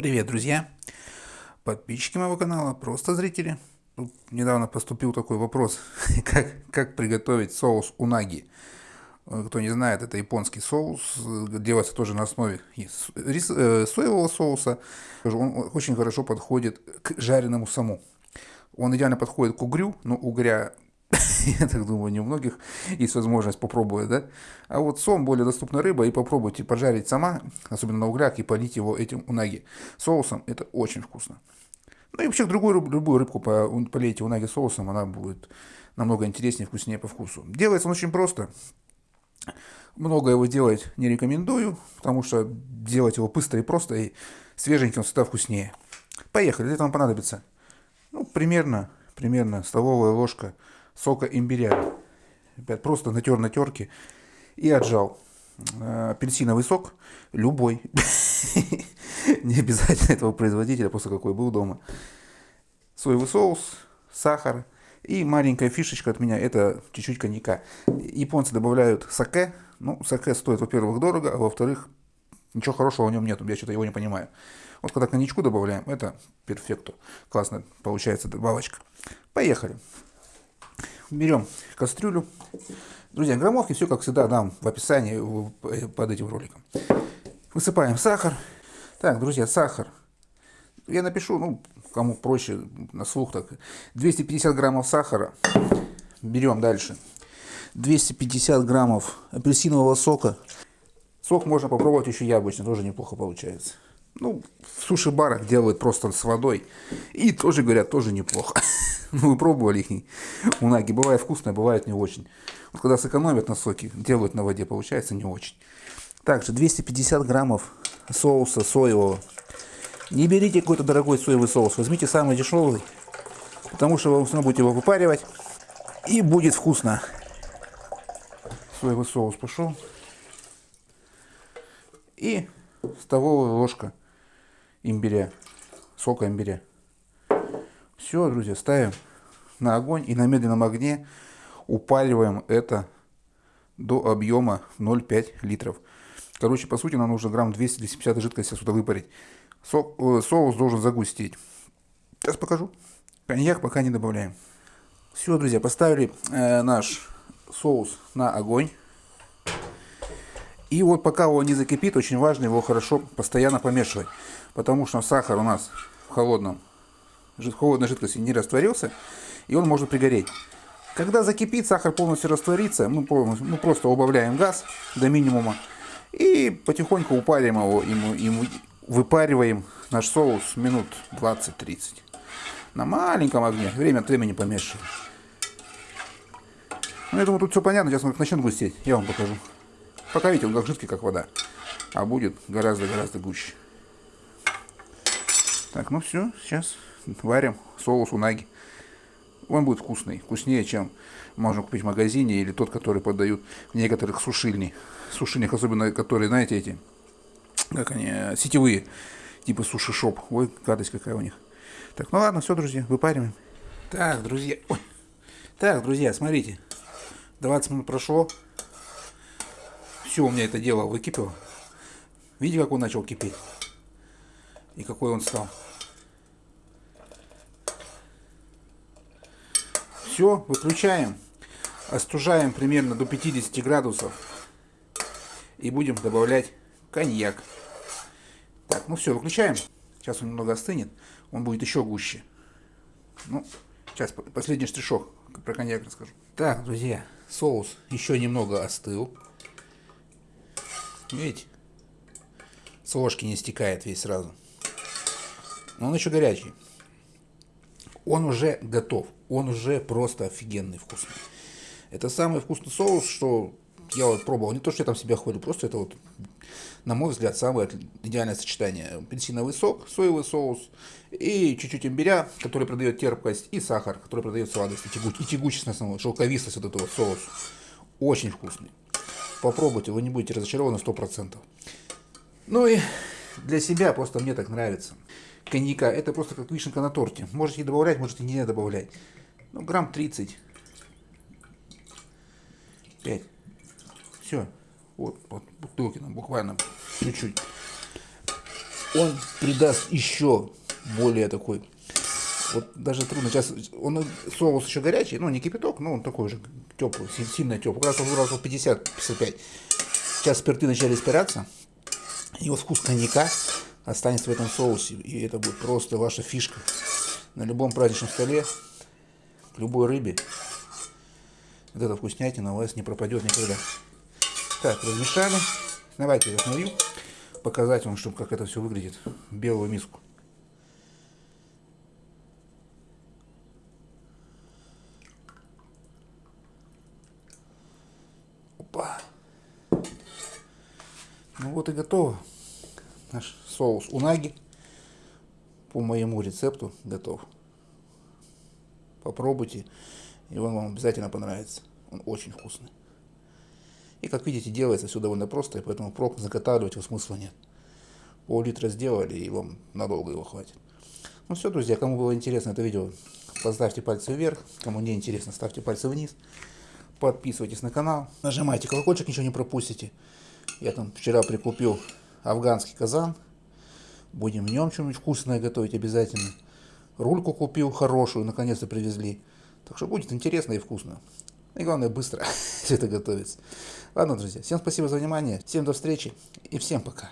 Привет, друзья! Подписчики моего канала, просто зрители. Тут недавно поступил такой вопрос, как, как приготовить соус унаги. Э, кто не знает, это японский соус, делается тоже на основе рис, э, соевого соуса. Он очень хорошо подходит к жареному саму. Он идеально подходит к угрю, но угря я так думаю, не у многих есть возможность попробовать, да. А вот сом более доступная рыба, и попробуйте пожарить сама, особенно на углях, и полить его этим унаги соусом, это очень вкусно. Ну и вообще другую, любую рыбку полейте унаги соусом, она будет намного интереснее, вкуснее по вкусу. Делается он очень просто. Много его делать не рекомендую, потому что делать его быстро и просто, и свеженьким всегда вкуснее. Поехали, для этого нам понадобится, ну, примерно, примерно столовая ложка сока имбиря. Опять просто натер на терке и отжал. Э, апельсиновый сок, любой. Не обязательно этого производителя, просто какой был дома. Соевый соус, сахар и маленькая фишечка от меня, это чуть-чуть коньяка. Японцы добавляют саке. Ну, саке стоит, во-первых, дорого, а во-вторых, ничего хорошего в нем нет, я что-то его не понимаю. Вот когда коньячку добавляем, это перфекту. Классно получается добавочка. Поехали берем кастрюлю. Друзья, граммовки все, как всегда, дам в описании под этим роликом. Высыпаем сахар. Так, друзья, сахар. Я напишу, ну, кому проще, на слух так. 250 граммов сахара. Берем дальше. 250 граммов апельсинового сока. Сок можно попробовать еще яблочный, тоже неплохо получается. Ну, в суши-барах делают просто с водой. И тоже, говорят, тоже неплохо. Ну, вы пробовали их унаги. Бывает вкусно, бывает не очень. Вот когда сэкономят на соке, делают на воде, получается не очень. Также 250 граммов соуса соевого. Не берите какой-то дорогой соевый соус, возьмите самый дешевый, потому что вы все будете его выпаривать, и будет вкусно. Соевый соус пошел. И столовая ложка имбиря, сока имбиря. Все, друзья, ставим на огонь и на медленном огне упариваем это до объема 0,5 литров. Короче, по сути, нам нужно грамм 200-250 жидкости сюда выпарить. Со э, соус должен загустеть. Сейчас покажу. Коньяк пока не добавляем. Все, друзья, поставили э, наш соус на огонь. И вот пока он не закипит, очень важно его хорошо постоянно помешивать. Потому что сахар у нас в холодном холодной жидкости не растворился, и он может пригореть. Когда закипит, сахар полностью растворится, мы, мы просто убавляем газ до минимума и потихоньку упарим его, и, и выпариваем наш соус минут 20-30. На маленьком огне, время от времени помешиваем. Ну, я думаю, тут все понятно, сейчас он начнет густеть, я вам покажу. Пока видите, он как жидкий, как вода, а будет гораздо-гораздо гуще. Так, ну все, сейчас варим соус унаги. Он будет вкусный, вкуснее, чем можно купить в магазине или тот, который подают в некоторых сушильни. Сушильнях, особенно которые, знаете, эти, как они, сетевые, типа суши-шоп. Ой, гадость какая у них. Так, ну ладно, все, друзья, выпариваем. Так, друзья, ой. Так, друзья, смотрите. 20 минут прошло. Все, у меня это дело выкипело. Видите, как он начал кипеть? И какой он стал. Все, выключаем. Остужаем примерно до 50 градусов. И будем добавлять коньяк. Так, ну все, выключаем. Сейчас он немного остынет. Он будет еще гуще. Ну, сейчас последний штришок про коньяк расскажу. Так, друзья, соус еще немного остыл. Видите? С ложки не стекает весь сразу. Но он еще горячий он уже готов, он уже просто офигенный вкусный. Это самый вкусный соус, что я вот пробовал, не то, что я там себя хвалю, просто это вот, на мой взгляд, самое идеальное сочетание. Апельсиновый сок, соевый соус и чуть-чуть имбиря, который продает терпкость, и сахар, который продает сладость, и, тягу, и тягучесть на самом шелковистость вот этого соуса. Очень вкусный. Попробуйте, вы не будете разочарованы 100%. Ну и для себя просто мне так нравится коньяка. Это просто как вишенка на торте. Можете добавлять, можете не добавлять. Ну, грамм 30. 5. Все. Вот, вот бутылки нам буквально чуть-чуть. он придаст еще более такой вот даже трудно. Сейчас он соус еще горячий, ну не кипяток, но он такой же теплый, сильно теплый. Раз градусов 50-55. Сейчас спирты начали испаряться. И вот вкус коньяка останется в этом соусе. И это будет просто ваша фишка. На любом праздничном столе, к любой рыбе. Вот эта вкуснятина у вас не пропадет никогда. Так, размешали. Давайте я остановлю. Показать вам, чтобы как это все выглядит. Белую миску. Ну вот и готово. Наш соус унаги по моему рецепту готов. Попробуйте, и он вам обязательно понравится. Он очень вкусный. И как видите, делается все довольно просто, и поэтому проб заготавливать его смысла нет. Пол-литра сделали, и вам надолго его хватит. Ну все, друзья, кому было интересно это видео, поставьте пальцы вверх. Кому не интересно, ставьте пальцы вниз. Подписывайтесь на канал, нажимайте колокольчик, ничего не пропустите. Я там вчера прикупил афганский казан. Будем в нем что-нибудь вкусное готовить обязательно. Рульку купил хорошую, наконец-то привезли. Так что будет интересно и вкусно. И главное, быстро все это готовится. Ладно, друзья, всем спасибо за внимание, всем до встречи и всем пока.